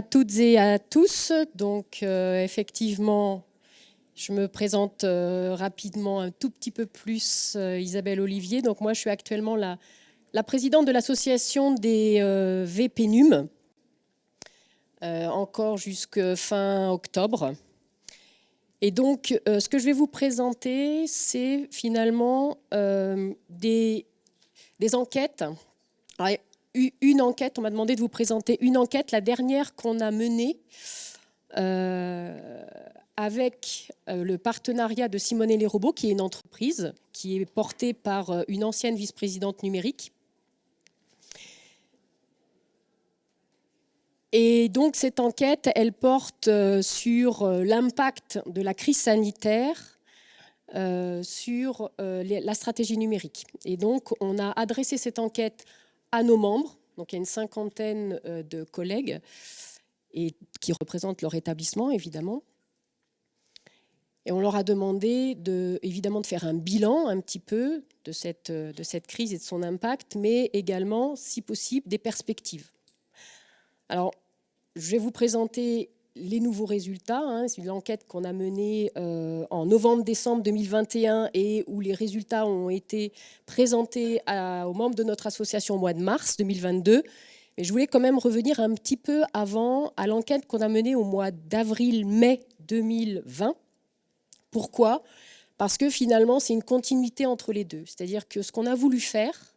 à toutes et à tous. Donc, euh, effectivement, je me présente euh, rapidement un tout petit peu plus, euh, Isabelle Olivier. Donc, moi, je suis actuellement la, la présidente de l'association des VPNUM, encore jusqu'à fin octobre. Et donc, ce que je vais vous présenter, c'est finalement des, des enquêtes une enquête, on m'a demandé de vous présenter une enquête, la dernière qu'on a menée euh, avec euh, le partenariat de Simone et les robots, qui est une entreprise qui est portée par euh, une ancienne vice-présidente numérique. Et donc cette enquête, elle porte sur l'impact de la crise sanitaire sur la stratégie numérique. Et donc on a adressé cette enquête à nos membres. Donc il y a une cinquantaine euh, de collègues et qui représentent leur établissement, évidemment. Et on leur a demandé de, évidemment de faire un bilan un petit peu de cette, euh, de cette crise et de son impact, mais également, si possible, des perspectives. Alors, je vais vous présenter les nouveaux résultats. Hein, c'est une enquête qu'on a menée euh, en novembre-décembre 2021 et où les résultats ont été présentés aux membres de notre association au mois de mars 2022. Mais je voulais quand même revenir un petit peu avant à l'enquête qu'on a menée au mois d'avril-mai 2020. Pourquoi? Parce que finalement, c'est une continuité entre les deux. C'est-à-dire que ce qu'on a voulu faire,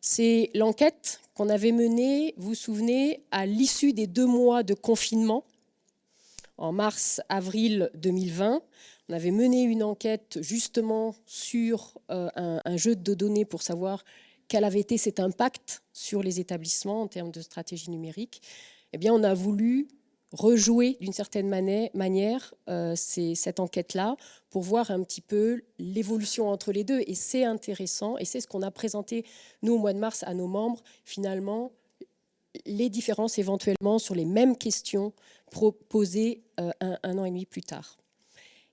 c'est l'enquête qu'on avait menée, vous vous souvenez, à l'issue des deux mois de confinement, en mars-avril 2020. On avait mené une enquête justement sur euh, un, jeu de données pour savoir quel avait été cet impact sur les établissements en termes de stratégie numérique. Eh bien, on a voulu rejouer d'une certaine manière euh, cette enquête-là pour voir un petit peu l'évolution entre les deux. Et c'est intéressant, et c'est ce qu'on a présenté, nous, au mois de mars, à nos membres, finalement, les différences éventuellement sur les mêmes questions proposées euh, un, an et demi plus tard.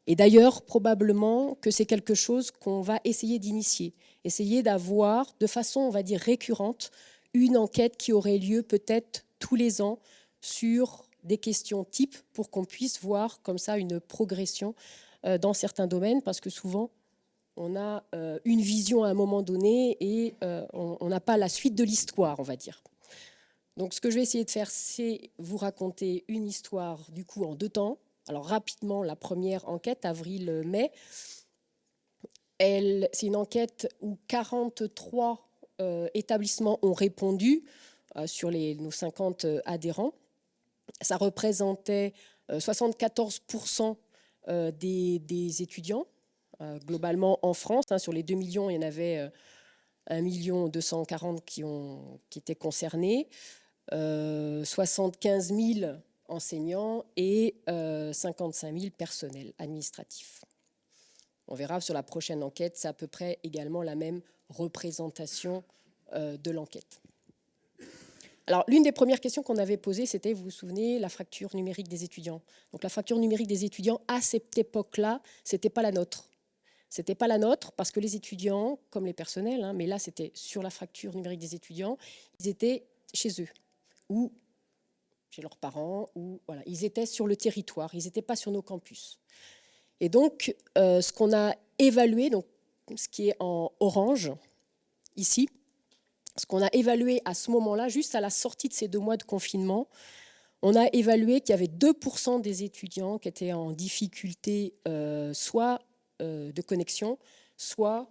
Et d'ailleurs, probablement que c'est quelque chose qu'on va essayer d'initier, essayer d'avoir de façon, on va dire, récurrente, une enquête qui aurait lieu peut-être tous les ans sur des questions types pour qu'on puisse voir comme ça une progression euh, dans certains domaines, parce que souvent, on a euh, une vision à un moment donné et on n'a pas la suite de l'histoire, on va dire. Donc ce que je vais essayer de faire, c'est vous raconter une histoire du coup en deux temps. Alors rapidement, la première enquête, avril-mai, c'est une enquête où 43 euh, établissements ont répondu euh, sur nos 50 euh, adhérents. Ça représentait 74% des, étudiants, globalement en France. Hein, sur les 2 millions, il y en avait 1 240 qui, ont, qui étaient concernés. 75 euh, 000 enseignants et 55 euh, 000 personnels administratifs. On verra sur la prochaine enquête, c'est à peu près également la même représentation euh, de l'enquête. Alors, l'une des premières questions qu'on avait posées, c'était, vous vous souvenez, la fracture numérique des étudiants? Donc, la fracture numérique des étudiants, à cette époque-là, ce n'était pas la nôtre. Ce n'était pas la nôtre parce que les étudiants, comme les personnels, hein, mais là, c'était sur la fracture numérique des étudiants, ils étaient chez eux ou chez leurs parents, ou voilà, ils étaient sur le territoire, ils n'étaient pas sur nos campus. Et donc, euh, ce qu'on a évalué, donc ce qui est en orange, ici, ce qu'on a évalué à ce moment-là, juste à la sortie de ces deux mois de confinement, on a évalué qu'il y avait 2% des étudiants qui étaient en difficulté euh, soit euh, de connexion, soit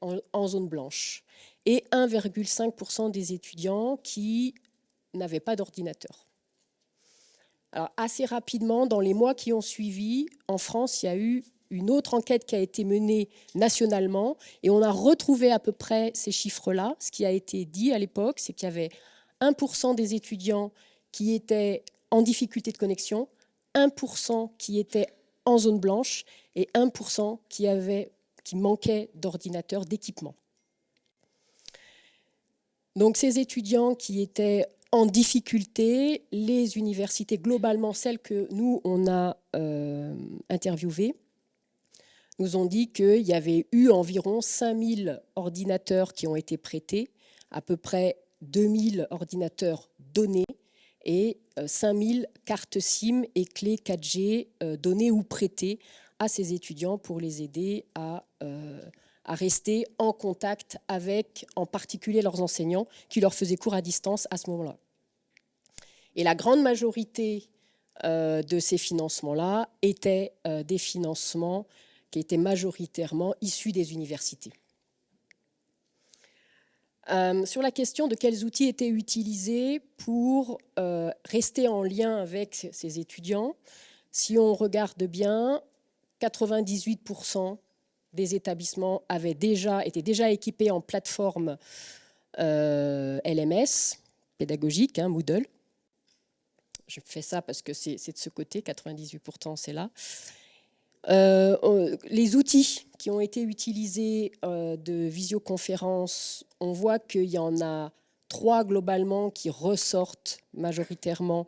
en, en zone blanche, et 1,5% des étudiants qui n'avaient pas d'ordinateur. Alors, assez rapidement, dans les mois qui ont suivi, en France, il y a eu une autre enquête qui a été menée nationalement et on a retrouvé à peu près ces chiffres-là. Ce qui a été dit à l'époque, c'est qu'il y avait 1% des étudiants qui étaient en difficulté de connexion, 1% qui étaient en zone blanche et 1% qui, qui manquait d'ordinateur, d'équipement. Donc ces étudiants qui étaient en difficulté, les universités, globalement celles que nous, on a euh, interviewées, nous ont dit qu'il y avait eu environ 5000 ordinateurs qui ont été prêtés, à peu près 2000 ordinateurs donnés et 5000 cartes SIM et clés 4G données ou prêtées à ces étudiants pour les aider à, à rester en contact avec, en particulier, leurs enseignants qui leur faisaient cours à distance à ce moment-là. Et la grande majorité euh, de ces financements-là étaient euh, des financements qui étaient majoritairement issus des universités. Euh, sur la question de quels outils étaient utilisés pour rester en lien avec ces étudiants, si on regarde bien, 98% des établissements avaient déjà, étaient déjà équipés en plateforme LMS, pédagogique, hein, Moodle je fais ça parce que c'est de ce côté, 98% c'est là. Euh, les outils qui ont été utilisés euh, de visioconférence, on voit qu'il y en a trois globalement qui ressortent majoritairement,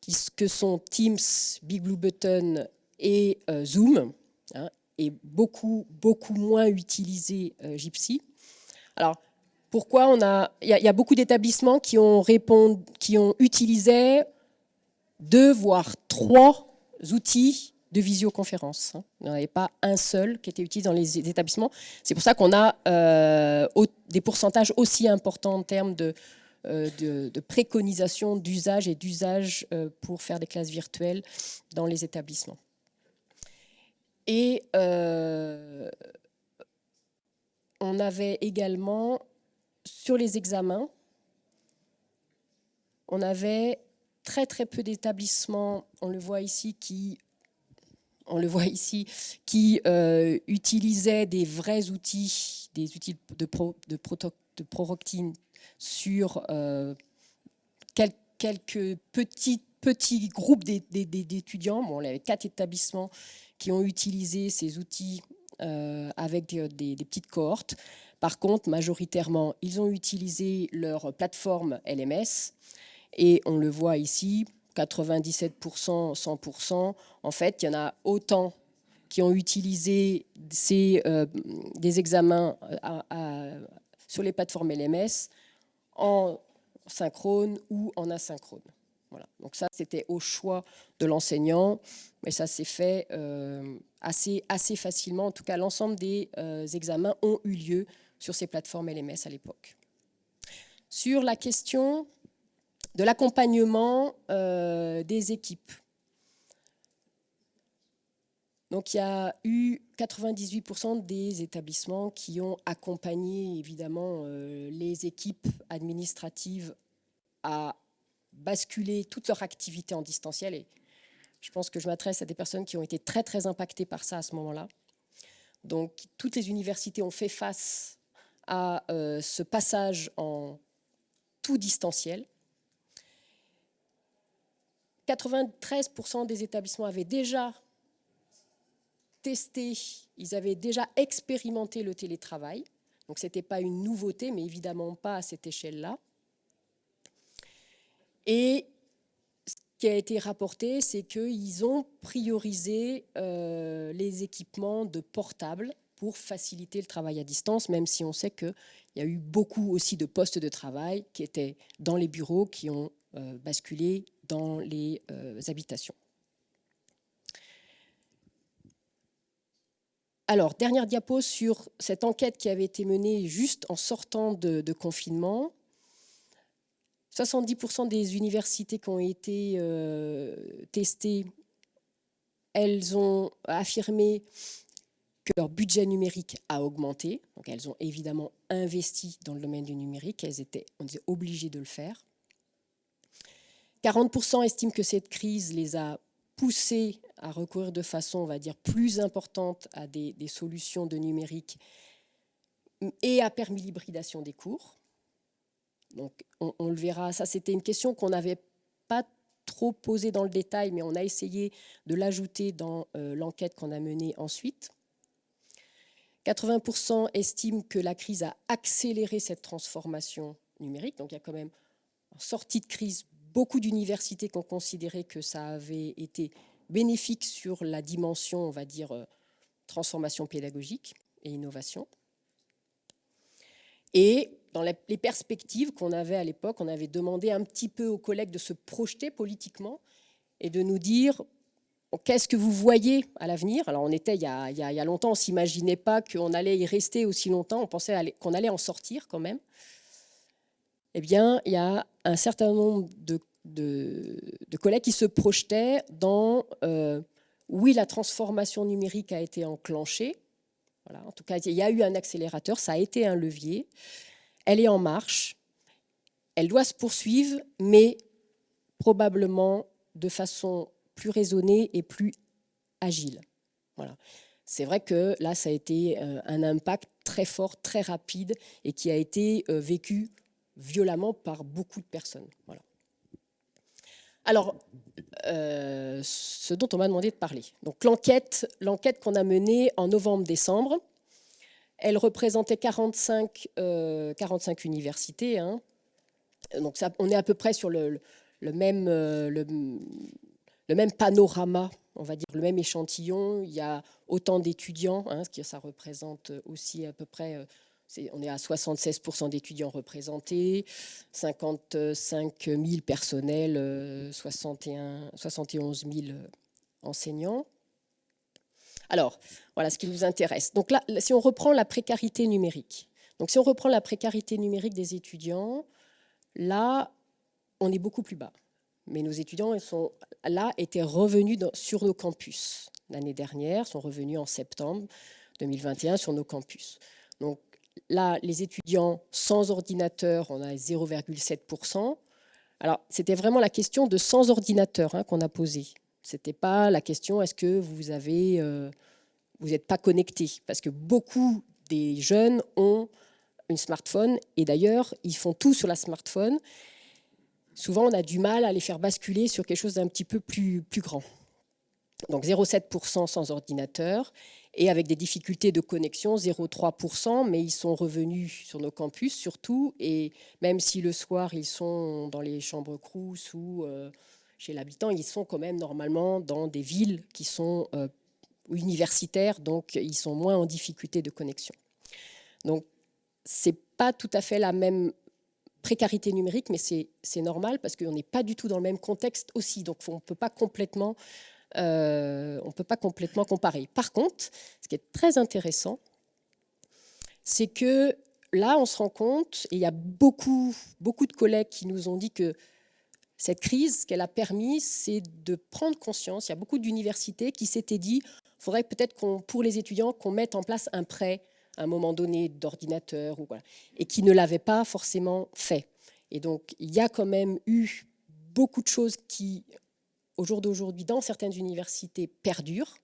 qui, que sont Teams, Big Blue Button et euh, Zoom, hein, et beaucoup, beaucoup moins utilisé Gypsy. Alors, pourquoi on a... Il y, a beaucoup d'établissements qui ont, qui ont utilisé deux, voire trois outils de visioconférence. Hein. Il n'y en avait pas un seul qui était utilisé dans les établissements. C'est pour ça qu'on a euh, des pourcentages aussi importants en termes de, euh, préconisation d'usage et d'usage euh, pour faire des classes virtuelles dans les établissements. Et on avait également, sur les examens, on avait très très peu d'établissements, on le voit ici, qui on le voit ici, qui euh, utilisaient des vrais outils, des outils de, pro, de, de proroctine sur euh, quelques petits, petits groupes d'étudiants. Bon, y avait quatre établissements qui ont utilisé ces outils euh, avec des, petites cohortes. Par contre, majoritairement, ils ont utilisé leur plateforme LMS et on le voit ici, 97%, 100%. En fait, il y en a autant qui ont utilisé ces, euh, des examens euh, sur les plateformes LMS en synchrone ou en asynchrone. Voilà. Donc ça, c'était au choix de l'enseignant, mais ça s'est fait euh, assez, assez facilement. En tout cas, l'ensemble des examens ont eu lieu sur ces plateformes LMS à l'époque. Sur la question de l'accompagnement euh, des équipes. Donc il y a eu 98% des établissements qui ont accompagné évidemment euh, les équipes administratives à basculer toute leur activité en distanciel. Et je pense que je m'adresse à des personnes qui ont été très très impactées par ça à ce moment-là. Donc toutes les universités ont fait face à euh, ce passage en tout distanciel. 93% des établissements avaient déjà testé, ils avaient déjà expérimenté le télétravail. Donc ce n'était pas une nouveauté, mais évidemment pas à cette échelle-là. Et ce qui a été rapporté, c'est qu'ils ont priorisé euh, les équipements de portables pour faciliter le travail à distance, même si on sait qu'il y a eu beaucoup aussi de postes de travail qui étaient dans les bureaux, qui ont euh, basculé dans les euh, habitations. Alors, dernière diapo sur cette enquête qui avait été menée juste en sortant de, confinement. 70% des universités qui ont été euh, testées, elles ont affirmé que leur budget numérique a augmenté. Elles ont évidemment investi dans le domaine du numérique. Elles étaient, obligées de le faire. 40% estiment que cette crise les a poussés à recourir de façon, on va dire, plus importante à des, solutions de numérique et a permis l'hybridation des cours. Donc, on, le verra. Ça, c'était une question qu'on n'avait pas trop posée dans le détail, mais on a essayé de l'ajouter dans euh, l'enquête qu'on a menée ensuite. 80% estiment que la crise a accéléré cette transformation numérique. Donc, il y a quand même, en sortie de crise, beaucoup d'universités qui ont considéré que ça avait été bénéfique sur la dimension, on va dire, euh, transformation pédagogique et innovation. Et dans les perspectives qu'on avait à l'époque, on avait demandé un petit peu aux collègues de se projeter politiquement et de nous dire qu'est-ce que vous voyez à l'avenir? Alors on était il y a, longtemps, on ne s'imaginait pas qu'on allait y rester aussi longtemps, on pensait qu'on allait en sortir quand même. Eh bien, il y a un certain nombre de, de, collègues qui se projetaient dans, euh, oui, la transformation numérique a été enclenchée, voilà, en tout cas, il y a eu un accélérateur, ça a été un levier, elle est en marche, elle doit se poursuivre, mais probablement de façon plus raisonnée et plus agile. Voilà. C'est vrai que là, ça a été euh, un impact très fort, très rapide et qui a été euh, vécu violemment par beaucoup de personnes. Voilà. Alors, euh, ce dont on m'a demandé de parler. Donc l'enquête qu'on a menée en novembre-décembre, elle représentait 45, 45 universités. Hein. Donc on est à peu près sur le, même, le, le même panorama, on va dire, le même échantillon. Il y a autant d'étudiants, hein, ce qui ça représente aussi à peu près, euh, on est à 76% d'étudiants représentés, 55 000 personnels, 61, 71 000 enseignants. Alors, voilà ce qui nous intéresse. Donc là, si on reprend la précarité numérique, donc si on reprend la précarité numérique des étudiants, là, on est beaucoup plus bas mais nos étudiants sont, là étaient revenus sur nos campus l'année dernière, sont revenus en septembre 2021 sur nos campus. Donc là, les étudiants sans ordinateur, on a 0,7%. Alors, c'était vraiment la question de sans ordinateur hein, qu'on a posée. Ce n'était pas la question est-ce que vous avez, euh, n'êtes pas connecté? Parce que beaucoup des jeunes ont une smartphone et d'ailleurs, ils font tout sur la smartphone. Souvent on a du mal à les faire basculer sur quelque chose d'un petit peu plus, plus grand. Donc 0,7% sans ordinateur et avec des difficultés de connexion, 0,3%, mais ils sont revenus sur nos campus surtout, et même si le soir ils sont dans les chambres crous ou euh, chez l'habitant, ils sont quand même normalement dans des villes qui sont euh, universitaires, donc ils sont moins en difficulté de connexion. Donc c'est pas tout à fait la même précarité numérique, mais c'est normal parce qu'on n'est pas du tout dans le même contexte aussi, donc on ne peut pas complètement euh, on peut pas complètement comparer. Par contre, ce qui est très intéressant, c'est que là, on se rend compte, et il y a beaucoup, beaucoup de collègues qui nous ont dit que cette crise, ce qu'elle a permis, c'est de prendre conscience. Il y a beaucoup d'universités qui s'étaient dit, il faudrait peut-être qu'on, pour les étudiants, qu'on mette en place un prêt à un moment donné d'ordinateur, et qui ne l'avaient pas forcément fait. Et donc, il y a quand même eu beaucoup de choses qui, au jour d'aujourd'hui, dans certaines universités, perdurent.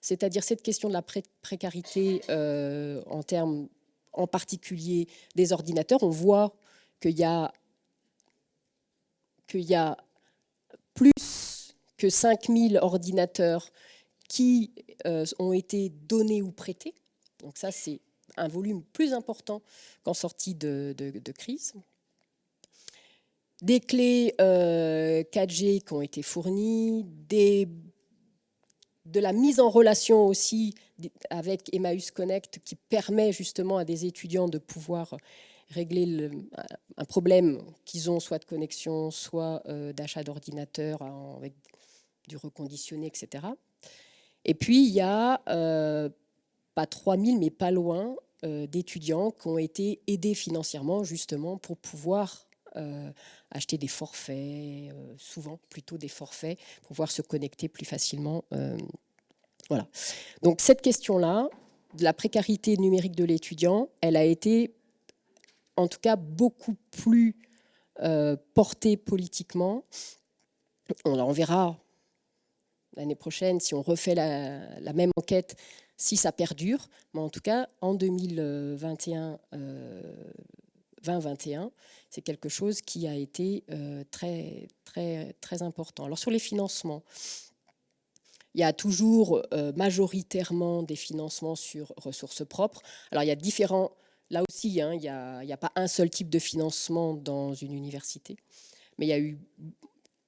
C'est-à-dire cette question de la précarité euh, en termes, en particulier, des ordinateurs. On voit qu'il y a, qu'il y a plus que 5000 ordinateurs qui euh, ont été donnés ou prêtés. Donc ça, c'est un volume plus important qu'en sortie de, crise. Des clés 4G euh, qui ont été fournies, de la mise en relation aussi avec Emmaüs Connect qui permet justement à des étudiants de pouvoir régler un problème qu'ils ont soit de connexion, soit euh, d'achat d'ordinateur avec du reconditionné, etc. Et puis, il y a, euh, pas 3000, mais pas loin, euh, d'étudiants qui ont été aidés financièrement justement pour pouvoir euh, acheter des forfaits, euh, souvent plutôt des forfaits, pour pouvoir se connecter plus facilement. voilà. Donc cette question-là, de la précarité numérique de l'étudiant, elle a été en tout cas beaucoup plus portée politiquement. On, verra l'année prochaine si on refait la même enquête si ça perdure. Mais en tout cas, en 2021, 2021, euh, c'est quelque chose qui a été euh, très, très, très important. Alors sur les financements, il y a toujours euh, majoritairement des financements sur ressources propres. Alors il y a différents, là aussi, hein, il n'y a, pas un seul type de financement dans une université, mais il y a eu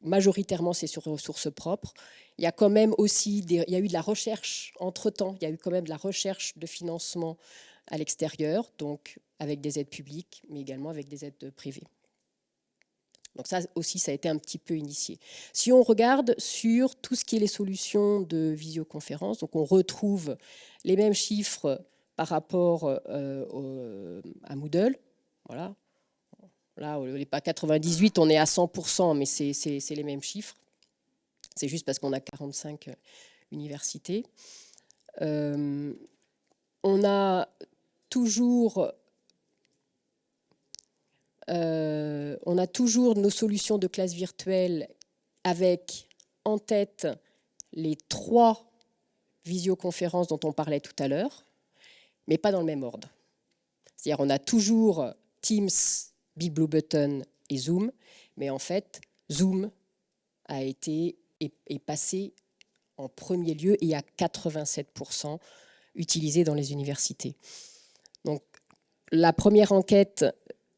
majoritairement c'est sur ressources propres. Il y a quand même aussi il y a eu de la recherche entre-temps, il y a eu quand même de la recherche de financement à l'extérieur, donc avec des aides publiques, mais également avec des aides privées. Donc ça aussi, ça a été un petit peu initié. Si on regarde sur tout ce qui est les solutions de visioconférence, donc on retrouve les mêmes chiffres par rapport euh, à Moodle. Voilà. Là, n'est pas 98, on est à 100%, mais c'est les mêmes chiffres. C'est juste parce qu'on a 45 universités. Euh, on euh, on a toujours nos solutions de classe virtuelle avec en tête les trois visioconférences dont on parlait tout à l'heure, mais pas dans le même ordre. C'est-à-dire on a toujours Teams, Big et Zoom, mais en fait, Zoom a été est, passé en premier lieu et à 87% utilisé dans les universités. Donc, la première enquête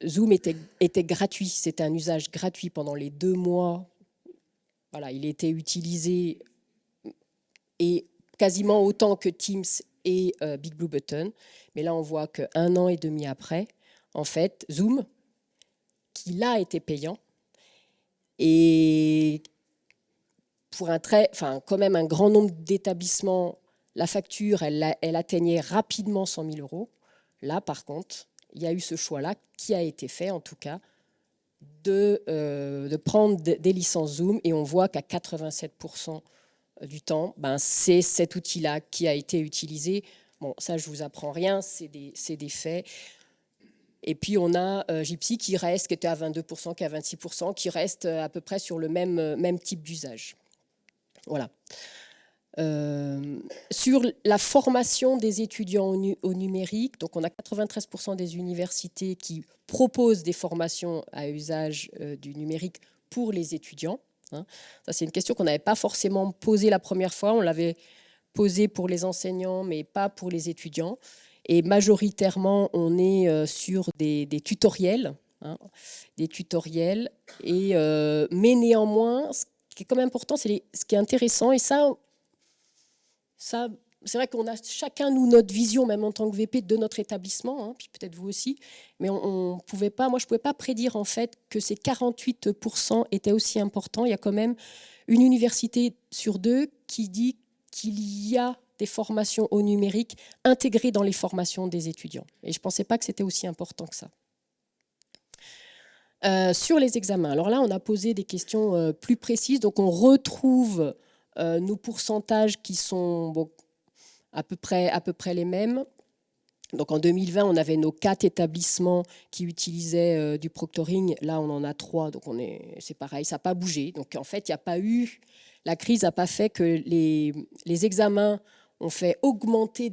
Zoom était, était gratuit, c'était un usage gratuit pendant les deux mois. Voilà, il était utilisé et quasiment autant que Teams et euh, Big Blue Button. Mais là, on voit qu'un an et demi après, en fait, Zoom, qui là était payant, et pour un très, enfin, quand même un grand nombre d'établissements, la facture, elle, atteignait rapidement 100 000 euros. Là, par contre, il y a eu ce choix-là qui a été fait, en tout cas, de, euh, de prendre des licences Zoom et on voit qu'à 87% du temps, ben, c'est cet outil-là qui a été utilisé. Bon, ça, je vous apprends rien, c'est des, des, faits. Et puis, on a euh, Gypsy qui reste, qui était à 22%, qui est à 26%, qui reste à peu près sur le même, même type d'usage. Voilà. Euh, sur la formation des étudiants au, numérique, donc on a 93% des universités qui proposent des formations à usage euh, du numérique pour les étudiants. Hein. Ça, c'est une question qu'on n'avait pas forcément posée la première fois. On l'avait posée pour les enseignants, mais pas pour les étudiants. Et majoritairement, on est euh, sur des, tutoriels, hein, des tutoriels. Et, mais néanmoins, ce qui est quand même important, c'est ce qui est intéressant, et ça, ça, c'est vrai qu'on a chacun, nous, notre vision, même en tant que VP, de notre établissement, hein, puis peut-être vous aussi, mais on, pouvait pas, moi, je ne pouvais pas prédire, en fait, que ces 48% étaient aussi importants. Il y a quand même une université sur deux qui dit qu'il y a des formations au numérique intégrées dans les formations des étudiants. Et je ne pensais pas que c'était aussi important que ça. Euh, sur les examens, alors là, on a posé des questions euh, plus précises. Donc, on retrouve euh, nos pourcentages qui sont à, peu près, les mêmes. Donc en 2020, on avait nos quatre établissements qui utilisaient euh, du proctoring. Là, on en a trois, donc c'est pareil, ça n'a pas bougé. Donc en fait, il n'y a pas eu, la crise n'a pas fait que les, examens ont fait augmenter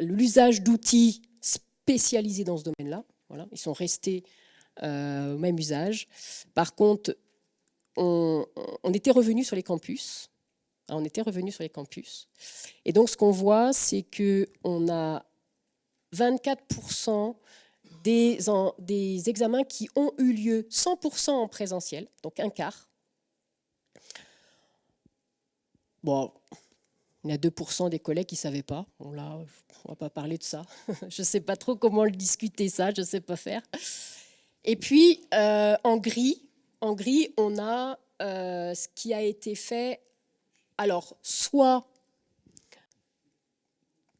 l'usage d'outils spécialisés dans ce domaine-là. Voilà, ils sont restés euh, au même usage. Par contre, on, était revenu sur les campus. On était revenu sur les campus. Et donc, ce qu'on voit, c'est qu'on a 24% des, des examens qui ont eu lieu 100% en présentiel, donc un quart. Bon, il y a 2% des collègues qui ne savaient pas. Bon, là, on ne va pas parler de ça. je ne sais pas trop comment le discuter, ça, je ne sais pas faire. Et puis, euh, en gris, en gris, on a euh, ce qui a été fait, alors, soit,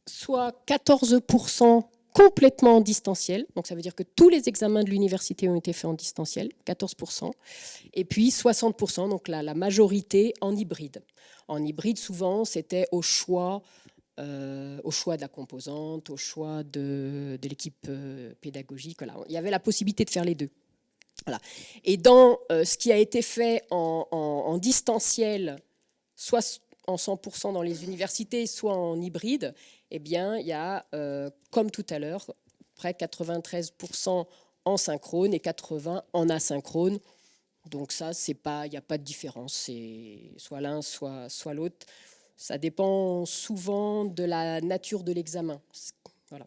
soit 14% complètement en distanciel, donc ça veut dire que tous les examens de l'université ont été faits en distanciel, 14%, et puis 60%, donc la, la majorité en hybride. En hybride, souvent, c'était au choix euh, au choix de la composante, au choix de, de l'équipe euh, pédagogique. Voilà. Il y avait la possibilité de faire les deux. Et dans euh, ce qui a été fait en, distanciel, soit en 100% dans les universités, soit en hybride, eh bien, il y a, euh, comme tout à l'heure, près 93% en synchrone et 80% en asynchrone. Donc ça, il n'y a pas de différence, c'est soit l'un, soit, soit l'autre. Ça dépend souvent de la nature de l'examen. Voilà.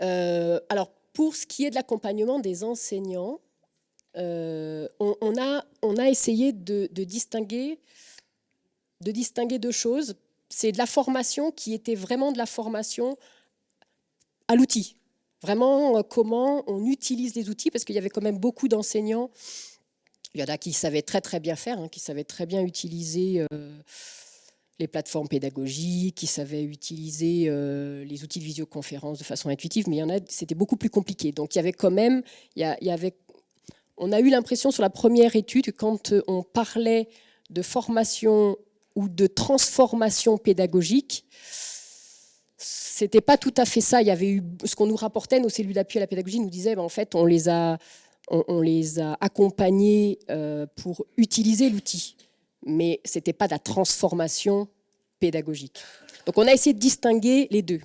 Euh, alors, pour ce qui est de l'accompagnement des enseignants, euh, on, a, essayé de, distinguer, de distinguer deux choses. C'est de la formation qui était vraiment de la formation à l'outil. Vraiment, comment on utilise les outils, parce qu'il y avait quand même beaucoup d'enseignants. Il y en a qui savaient très très bien faire, hein, qui savaient très bien utiliser les plateformes pédagogiques, qui savaient utiliser les outils de visioconférence de façon intuitive, mais il y en a, c'était beaucoup plus compliqué. Donc il y avait quand même, il y, avait, on a eu l'impression sur la première étude, quand on parlait de formation ou de transformation pédagogique, c'était pas tout à fait ça. Il y avait eu ce qu'on nous rapportait, nos cellules d'appui à la pédagogie nous disaient, ben, en fait, on les a, on, les a accompagnés euh, pour utiliser l'outil, mais c'était pas de la transformation pédagogique. Donc on a essayé de distinguer les deux.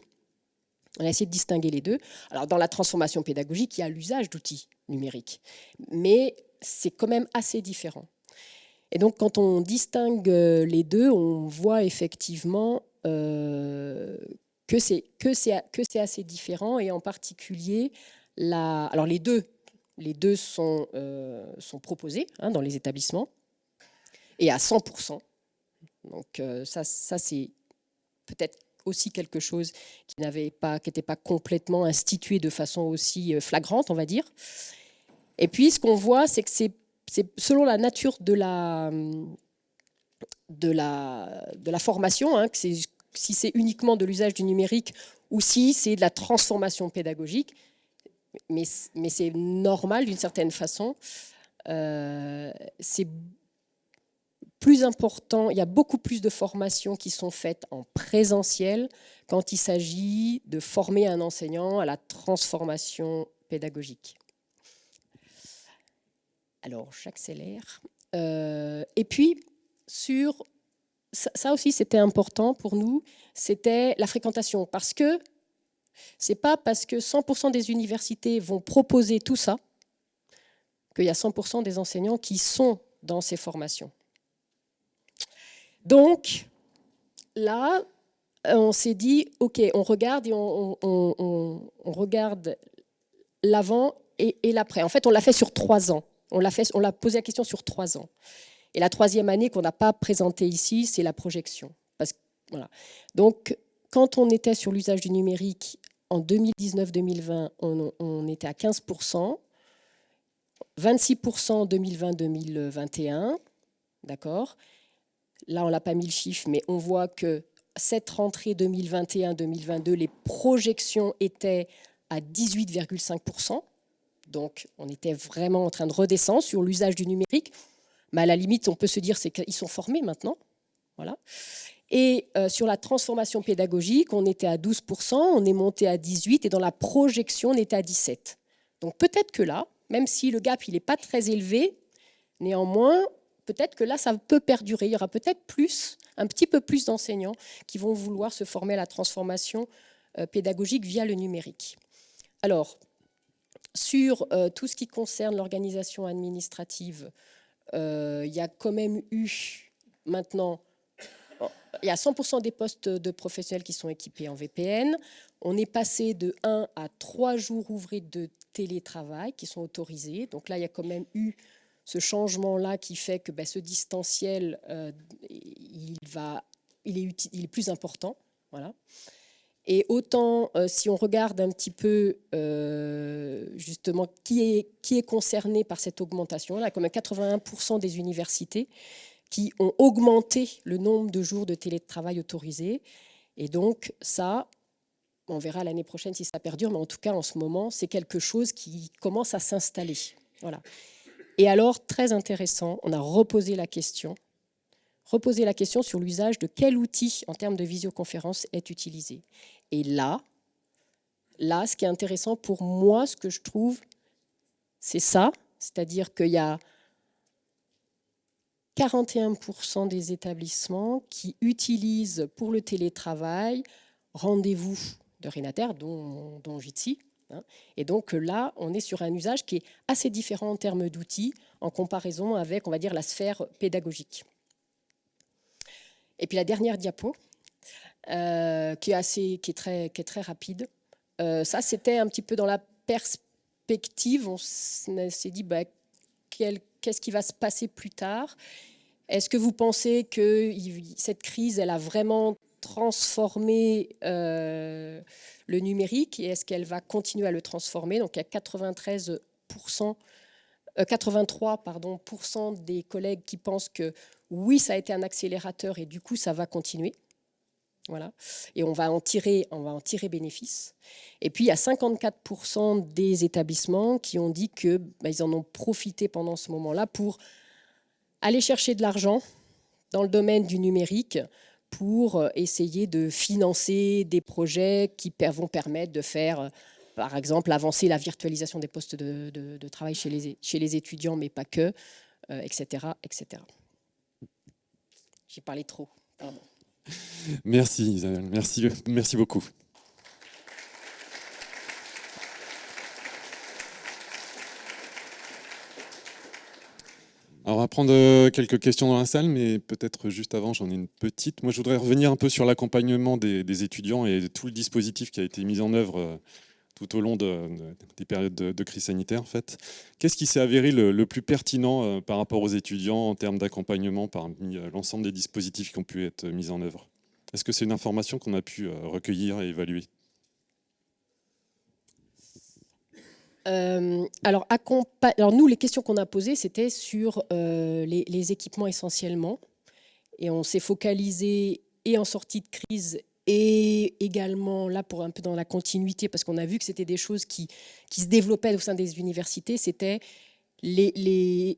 On a essayé de distinguer les deux. Alors dans la transformation pédagogique, il y a l'usage d'outils numériques, mais c'est quand même assez différent. Et donc, quand on distingue euh, les deux, on voit effectivement euh, que c'est assez différent, et en particulier, la, alors les deux, les deux sont, euh, sont proposés hein, dans les établissements, et à 100%. Donc ça, ça c'est peut-être aussi quelque chose qui n'avait pas, qui n'était pas complètement institué de façon aussi flagrante, on va dire. Et puis, ce qu'on voit, c'est que c'est selon la nature de la, formation, hein, si c'est uniquement de l'usage du numérique ou si c'est de la transformation pédagogique, mais, mais c'est normal d'une certaine façon. Euh, c'est plus important, il y a beaucoup plus de formations qui sont faites en présentiel quand il s'agit de former un enseignant à la transformation pédagogique. Alors, j'accélère. Euh, et puis, sur ça, aussi, c'était important pour nous, c'était la fréquentation. Parce que c'est pas parce que 100% des universités vont proposer tout ça qu'il y a 100% des enseignants qui sont dans ces formations. Donc, là, on s'est dit, OK, on regarde et on, regarde l'avant et, et l'après. En fait, on l'a fait sur trois ans. On l'a on posé la question sur trois ans. Et la troisième année qu'on n'a pas présentée ici, c'est la projection. Donc, quand on était sur l'usage du numérique en 2019-2020, on, était à 15%, 26% en 2020-2021, d'accord Là, on n'a pas mis le chiffre, mais on voit que cette rentrée 2021-2022, les projections étaient à 18,5%. Donc, on était vraiment en train de redescendre sur l'usage du numérique. Mais à la limite, on peut se dire qu'ils sont formés maintenant. Voilà. Et euh, sur la transformation pédagogique, on était à 12%, on est monté à 18%, et dans la projection, on était à 17%. Donc peut-être que là, même si le gap n'est pas très élevé, néanmoins, peut-être que là, ça peut perdurer. Il y aura peut-être plus, un petit peu plus d'enseignants qui vont vouloir se former à la transformation euh, pédagogique via le numérique. Alors, sur euh, tout ce qui concerne l'organisation administrative, euh, il y a quand même eu maintenant, il y a 100% des postes de professionnels qui sont équipés en VPN. On est passé de 1 à 3 jours ouvrés de télétravail qui sont autorisés. Donc là, il y a quand même eu ce changement-là qui fait que ben, ce distanciel, euh, il, est, il est plus important. Voilà. Et autant, euh, si on regarde un petit peu euh, justement qui est, qui est concerné par cette augmentation, là, comme 81% des universités qui ont augmenté le nombre de jours de télétravail autorisés. Et donc ça, on verra l'année prochaine si ça perdure, mais en tout cas en ce moment, c'est quelque chose qui commence à s'installer. Voilà. Et alors, très intéressant, on a reposé la question reposer la question sur l'usage de quel outil en termes de visioconférence est utilisé. Et là, là, ce qui est intéressant pour moi, ce que je trouve, c'est ça, c'est-à-dire qu'il y a 41% des établissements qui utilisent pour le télétravail rendez-vous de Renater, dont, dont Jitsi. Hein. Et donc là, on est sur un usage qui est assez différent en termes d'outils en comparaison avec, on va dire, la sphère pédagogique. Et puis la dernière diapo, euh, qui, est assez, qui, est très, qui est très rapide. Euh, ça, c'était un petit peu dans la perspective. On s'est dit, bah, qu'est-ce qui va se passer plus tard? Est-ce que vous pensez que cette crise, elle a vraiment transformer le numérique et est-ce qu'elle va continuer à le transformer? Donc il y a 93 83 pardon, des collègues qui pensent que oui, ça a été un accélérateur et du coup, ça va continuer. Voilà. Et on va en tirer, on va en tirer bénéfice. Et puis, il y a 54% des établissements qui ont dit qu'ils bah, en ont profité pendant ce moment-là pour aller chercher de l'argent dans le domaine du numérique pour essayer de financer des projets qui vont permettre de faire par exemple, avancer la virtualisation des postes de, travail chez les, étudiants, mais pas que, etc. Euh, etc. J'ai parlé trop. Merci Isabelle, merci, merci beaucoup. Alors, on va prendre euh, quelques questions dans la salle, mais peut-être juste avant, j'en ai une petite. Moi, je voudrais revenir un peu sur l'accompagnement des, des, étudiants et tout le dispositif qui a été mis en œuvre euh, tout au long des périodes de, crise sanitaire. En fait. Qu'est-ce qui s'est avéré le, plus pertinent euh, par rapport aux étudiants en termes d'accompagnement parmi euh, l'ensemble des dispositifs qui ont pu être mis en œuvre? Est-ce que c'est une information qu'on a pu euh, recueillir et évaluer? Alors, nous, les questions qu'on a posées, c'était sur les, les, équipements essentiellement. Et on s'est focalisé et en sortie de crise et également, là, pour un peu dans la continuité, parce qu'on a vu que c'était des choses qui, qui se développaient au sein des universités, c'était les,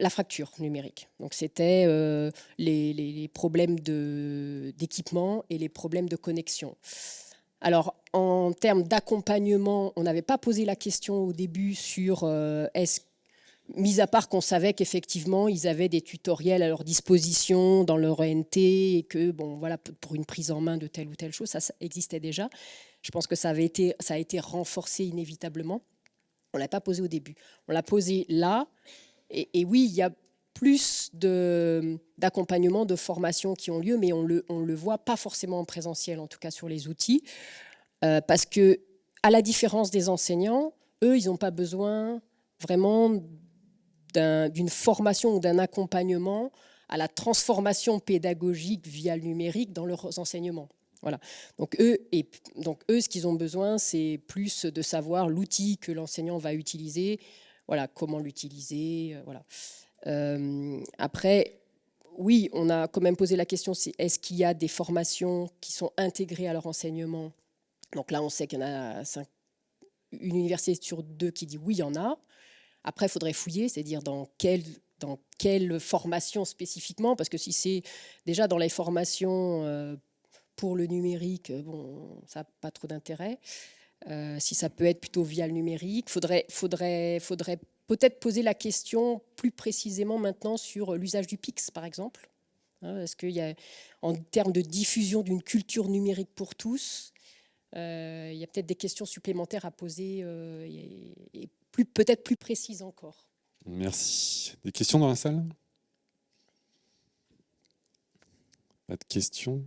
la fracture numérique. Donc, c'était euh, les, les, problèmes d'équipement et les problèmes de connexion. Alors, en termes d'accompagnement, on n'avait pas posé la question au début sur euh, est-ce mis à part qu'on savait qu'effectivement, ils avaient des tutoriels à leur disposition dans leur ENT et que, bon, voilà, pour une prise en main de telle ou telle chose, ça, existait déjà. Je pense que ça, avait été, ça a été renforcé inévitablement. On ne l'a pas posé au début. On l'a posé là. Et, oui, il y a plus d'accompagnement, de, formation qui ont lieu, mais on le, on le voit pas forcément en présentiel, en tout cas sur les outils, euh, parce que, à la différence des enseignants, eux, ils n'ont pas besoin vraiment d'une formation ou d'un accompagnement à la transformation pédagogique via le numérique dans leurs enseignements. Voilà. Donc eux, et, donc eux, ce qu'ils ont besoin, c'est plus de savoir l'outil que l'enseignant va utiliser, voilà, comment l'utiliser. Euh, voilà. Euh, après, oui, on a quand même posé la question, est-ce qu'il y a des formations qui sont intégrées à leur enseignement? Donc là, on sait qu'il y en a une université sur deux qui dit oui, il y en a. Après, il faudrait fouiller, c'est-à-dire dans quelle, dans quelle formation spécifiquement, parce que si c'est déjà dans les formations euh, pour le numérique, bon, ça n'a pas trop d'intérêt. Euh, si ça peut être plutôt via le numérique, il faudrait, faudrait, faudrait peut-être poser la question plus précisément maintenant sur l'usage du PIX, par exemple. Hein, Est-ce qu'il y a, en termes de diffusion d'une culture numérique pour tous, euh, il y a peut-être des questions supplémentaires à poser peut-être plus précise encore. Merci. Des questions dans la salle? Pas de questions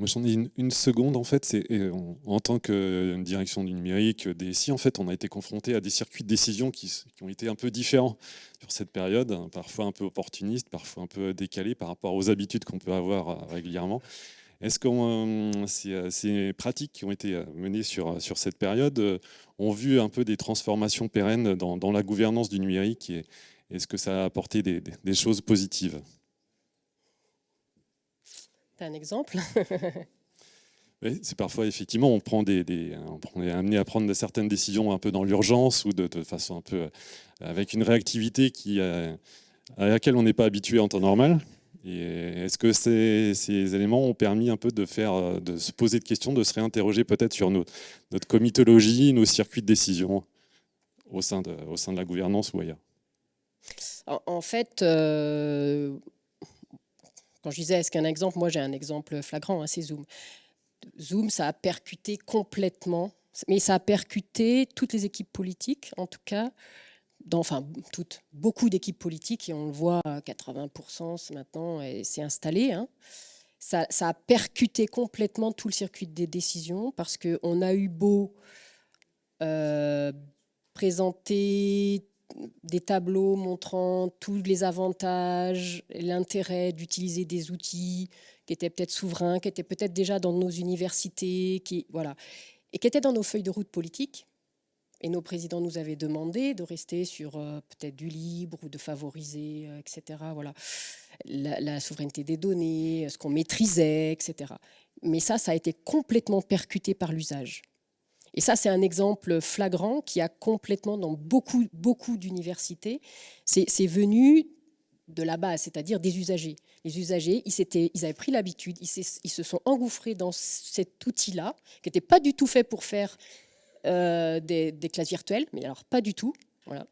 moi, j'en ai une, seconde, en fait, c'est en, tant que direction du numérique, DSI, en fait, on a été confronté à des circuits de décision qui, qui, ont été un peu différents sur cette période, parfois un peu opportunistes, parfois un peu décalés par rapport aux habitudes qu'on peut avoir euh, régulièrement. Est-ce que euh, euh, ces, pratiques qui ont été euh, menées sur, sur cette période ont vu un peu des transformations pérennes dans, la gouvernance du numérique et est-ce que ça a apporté des, choses positives? Tu as un exemple? Oui, c'est parfois effectivement on prend des, on est amené à prendre certaines décisions un peu dans l'urgence ou de, façon un peu avec une réactivité qui à laquelle on n'est pas habitué en temps normal. Est-ce que ces, éléments ont permis un peu de, faire, de se poser de questions, de se réinterroger peut-être sur notre comitologie, nos circuits de décision au sein de, au sein de la gouvernance ou ailleurs? En, fait, euh, quand je disais est-ce qu'un exemple, moi j'ai un exemple flagrant, hein, c'est Zoom. Zoom, ça a percuté complètement, mais ça a percuté toutes les équipes politiques, en tout cas, enfin toutes, beaucoup d'équipes politiques, et on le voit, 80% maintenant, c'est installé. Hein. Ça, a percuté complètement tout le circuit des décisions, parce qu'on a eu beau euh, présenter des tableaux montrant tous les avantages, l'intérêt d'utiliser des outils qui était peut-être souverain, qui était peut-être déjà dans nos universités, qui, voilà, et qui était dans nos feuilles de route politiques. Et nos présidents nous avaient demandé de rester sur euh, peut-être du libre ou de favoriser, euh, etc. Voilà, la, souveraineté des données, ce qu'on maîtrisait, etc. Mais ça, ça a été complètement percuté par l'usage. Et ça, c'est un exemple flagrant qui a complètement, dans beaucoup, beaucoup d'universités, c'est venu de la base, c'est-à-dire des usagers. Les usagers, ils, ils avaient pris l'habitude, ils, se sont engouffrés dans cet outil-là, qui n'était pas du tout fait pour faire euh, des, classes virtuelles, mais alors pas du tout, voilà,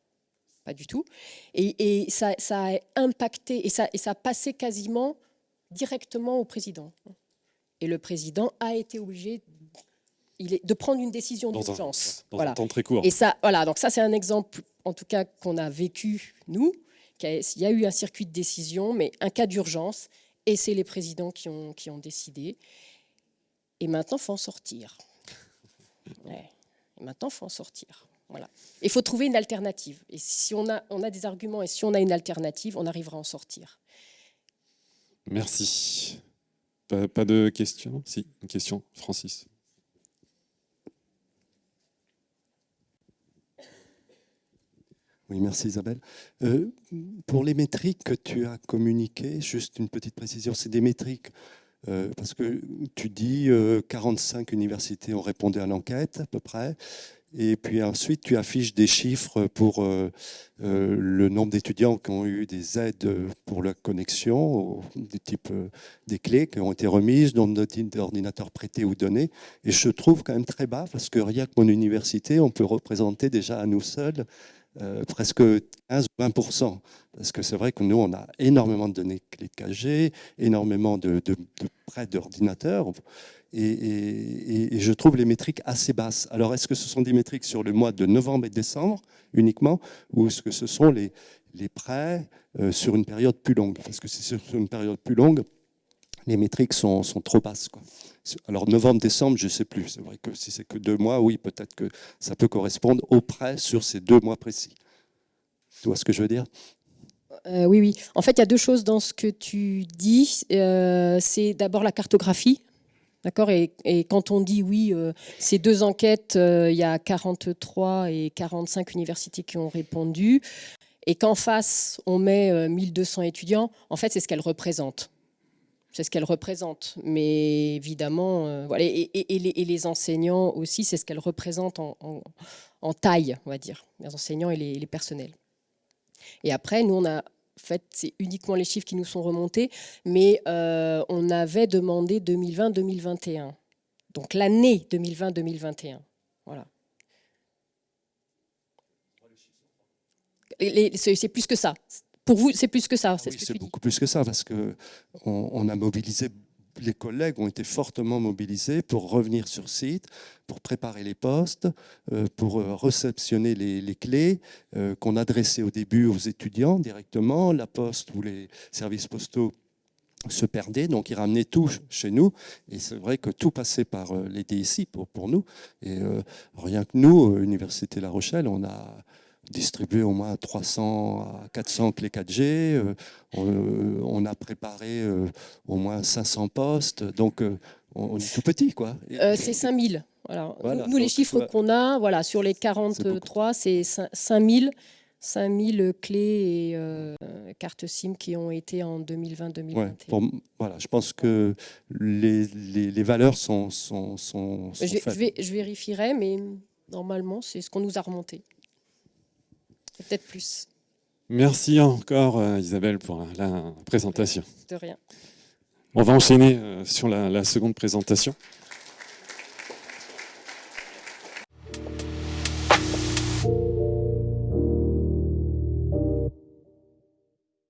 pas du tout. Et, ça, a impacté, et ça, et ça a passé quasiment directement au président. Et le président a été obligé de prendre une décision d'urgence. Dans, voilà. un temps très court. Et ça, voilà, donc ça c'est un exemple, en tout cas, qu'on a vécu, nous. Il y a eu un circuit de décision, mais un cas d'urgence, et c'est les présidents qui ont, qui ont décidé. Et maintenant, il faut en sortir. Ouais maintenant, il faut en sortir. Voilà. Il faut trouver une alternative. Et si on a, on a des arguments et si on a une alternative, on arrivera à en sortir. Merci. Pas, de questions? Si, une question, Francis. Oui, merci Isabelle. Euh, pour les métriques que tu as communiquées, juste une petite précision, c'est des métriques euh, parce que tu dis 45 euh, universités ont répondu à l'enquête à peu près. Et puis ensuite, tu affiches des chiffres pour euh, le nombre d'étudiants qui ont eu des aides pour la connexion, des types des clés qui ont été remises, nombre d'ordinateurs prêtés ou donnés. Et je trouve quand même très bas parce que rien que mon université, on peut représenter déjà à nous seuls euh, presque 15 ou 20% Parce que c'est vrai que nous, on a énormément de données clés de 4G, énormément de, prêts d'ordinateurs. Et, je trouve les métriques assez basses. Alors, est-ce que ce sont des métriques sur le mois de novembre et décembre uniquement, ou est-ce que ce sont les, les prêts euh, sur une période plus longue? Parce que si c'est sur une période plus longue, les métriques sont, sont trop basses. Quoi. Alors novembre-décembre, je ne sais plus. C'est vrai que si c'est que deux mois, oui, peut-être que ça peut correspondre au prêt sur ces deux mois précis. Tu vois ce que je veux dire? Euh, oui, oui. En fait, il y a deux choses dans ce que tu dis. Euh, c'est d'abord la cartographie. D'accord? Et, quand on dit oui, euh, ces deux enquêtes, il y a 43 et 45 universités qui ont répondu. Et qu'en face, on met 1200 étudiants, en fait, c'est ce qu'elles représentent c'est ce qu'elle représente. Mais évidemment, euh, et, les, enseignants aussi, c'est ce qu'elle représente en, taille, on va dire, les enseignants et les, personnels. Et après, nous, on a fait, c'est uniquement les chiffres qui nous sont remontés, mais euh, on avait demandé 2020-2021. Donc l'année 2020-2021. Voilà. C'est plus que ça. Pour vous, c'est plus que ça. Ah c'est beaucoup plus que ça, parce qu'on on a mobilisé, les collègues ont été fortement mobilisés pour revenir sur site, pour préparer les postes, euh, pour euh, réceptionner les, clés euh, qu'on adressait au début aux étudiants directement. La poste ou les services postaux se perdaient, donc ils ramenaient tout chez nous. Et c'est vrai que tout passait par les DSI pour, pour nous. Et rien que nous, Université La Rochelle, on a distribué au moins 300 à 400 clés 4G. Euh, euh, on, a préparé euh, au moins 500 postes. Donc, on, est tout petit, quoi. c'est 5000. Voilà. nous, les chiffres qu'on a, voilà, sur les 43, c'est 5000. 5000 clés et cartes SIM qui ont été en 2020-2021. voilà, je pense que les, les, valeurs sont, sont, sont, je, je, je vérifierai, mais normalement, c'est ce qu'on nous a remonté peut-être plus. Merci encore euh, Isabelle pour la présentation. De rien. On va enchaîner euh, sur la seconde présentation.